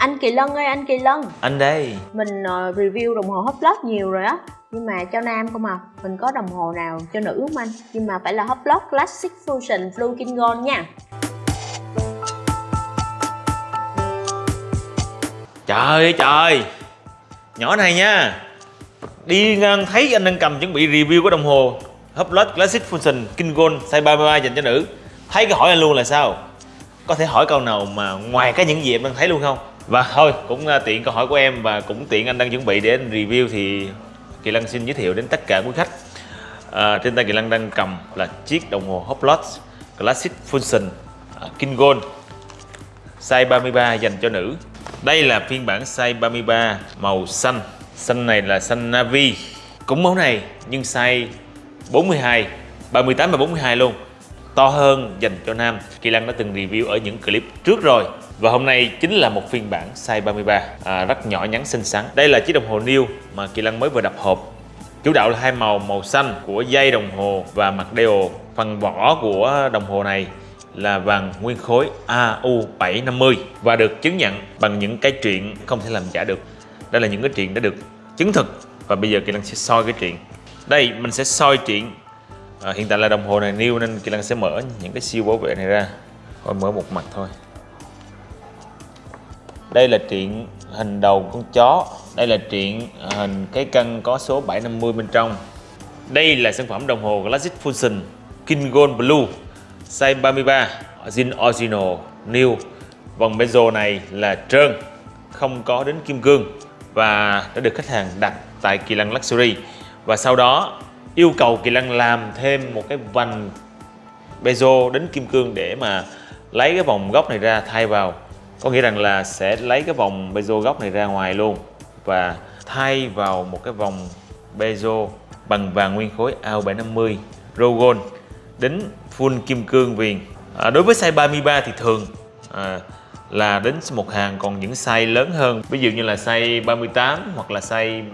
Anh Kỳ Lân ơi anh Kỳ Lân. Anh đây. Mình uh, review đồng hồ Hoplot nhiều rồi á. Nhưng mà cho nam không à. Mình có đồng hồ nào cho nữ không anh? Nhưng mà phải là Hoplot Classic Fusion Blue King Gold nha. Trời trời. Nhỏ này nha. Đi ngang thấy anh đang cầm chuẩn bị review của đồng hồ Hublot Classic Fusion King Gold size 33 dành cho nữ. Thấy cái hỏi anh luôn là sao? Có thể hỏi câu nào mà ngoài cái những gì em đang thấy luôn không và thôi cũng à, tiện câu hỏi của em Và cũng tiện anh đang chuẩn bị để anh review Thì Kỳ Lân xin giới thiệu đến tất cả quý khách. À, Trên tay Kỳ Lân đang cầm là chiếc đồng hồ Hublot Classic Fusion à, King Gold size 33 dành cho nữ. Đây là phiên bản size 33 màu xanh. Xanh này là xanh navy. Cũng mẫu này nhưng size 42 38 và 42 luôn. To hơn dành cho nam. Kỳ Lăng đã từng review ở những clip trước rồi. Và hôm nay chính là một phiên bản size 33 à, Rất nhỏ nhắn xinh xắn Đây là chiếc đồng hồ New mà Kỳ Lăng mới vừa đập hộp Chủ đạo là hai màu màu xanh của dây đồng hồ và mặt đeo Phần vỏ của đồng hồ này là vàng nguyên khối AU750 và được chứng nhận bằng những cái chuyện không thể làm giả được. Đây là những cái chuyện đã được chứng thực và bây giờ Kỳ Lăng sẽ soi cái chuyện. Đây mình sẽ soi chuyện. À, hiện tại là đồng hồ này new nên Kỳ Lăng sẽ mở những cái siêu bảo vệ này ra. Thôi mở một mặt thôi. Đây là truyện hình đầu con chó. Đây là truyện hình cái cân có số 750 bên trong. Đây là sản phẩm đồng hồ Classic Fusion King Gold Blue, size 33 zin original, new vòng bezel này là trơn, không có đến kim cương và đã được khách hàng đặt tại Kỳ Lân Luxury và sau đó, yêu cầu Kỳ Lân làm thêm một cái vành bezel đến kim cương để mà lấy cái vòng góc này ra thay vào có nghĩa rằng là sẽ lấy cái vòng bezel góc này ra ngoài luôn và thay vào một cái vòng bezel bằng vàng nguyên khối AO750 Rogon đính full kim cương viền. À, đối với size 33 thì thường à, là đến một hàng còn những size lớn hơn. Ví dụ như là size 38 hoặc là size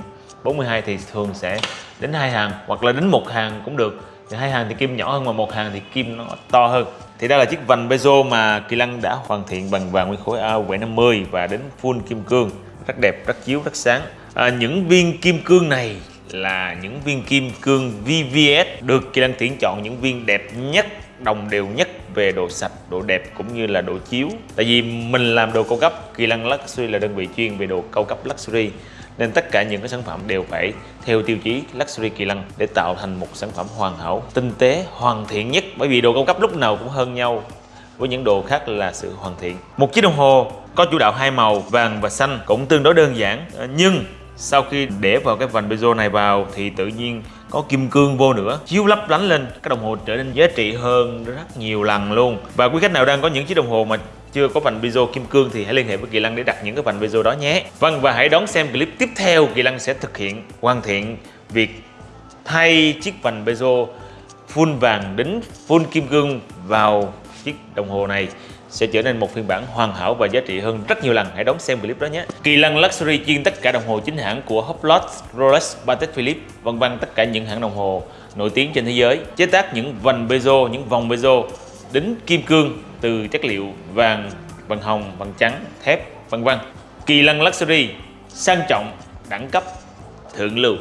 42 thì thường sẽ đến hai hàng hoặc là đến một hàng cũng được thì hai hàng thì kim nhỏ hơn mà một hàng thì kim nó to hơn. Thì đây là chiếc vành bezel mà Kỳ Lăng đã hoàn thiện bằng vàng nguyên khối A750 và đến full kim cương. Rất đẹp rất chiếu rất sáng. À, những viên kim cương này là những viên kim cương VVS được Kỳ Lăng tuyển chọn những viên đẹp nhất đồng đều nhất về độ sạch, độ đẹp cũng như là độ chiếu. Tại vì mình làm đồ cao cấp, Kỳ Lăng Luxury là đơn vị chuyên về đồ cao cấp Luxury nên tất cả những cái sản phẩm đều phải theo tiêu chí Luxury Kỳ Lân để tạo thành một sản phẩm hoàn hảo, tinh tế, hoàn thiện nhất. Bởi vì đồ cao cấp lúc nào cũng hơn nhau với những đồ khác là sự hoàn thiện. Một chiếc đồng hồ có chủ đạo hai màu vàng và xanh cũng tương đối đơn giản. Ờ, nhưng sau khi để vào cái vành bezel này vào thì tự nhiên có kim cương vô nữa chiếu lấp lánh lên. Cái đồng hồ trở nên giá trị hơn rất nhiều lần luôn. Và quý khách nào đang có những chiếc đồng hồ mà chưa có vành bezel kim cương thì hãy liên hệ với Kỳ Lăng để đặt những cái vành bezel đó nhé Vâng và hãy đón xem clip tiếp theo Kỳ Lăng sẽ thực hiện hoàn thiện việc thay chiếc vành bezel full vàng đính full kim cương vào chiếc đồng hồ này sẽ trở nên một phiên bản hoàn hảo và giá trị hơn rất nhiều lần. Hãy đón xem clip đó nhé. Kỳ Lân Luxury chuyên tất cả đồng hồ chính hãng của Hublot, Rolex, Patek Philippe, vân vân tất cả những hãng đồng hồ nổi tiếng trên thế giới. Chế tác những vành bezel, những vòng bezel đính kim cương từ chất liệu vàng, vàng hồng, vàng trắng, thép, vân vân. Kỳ Lân Luxury sang trọng, đẳng cấp, thượng lưu.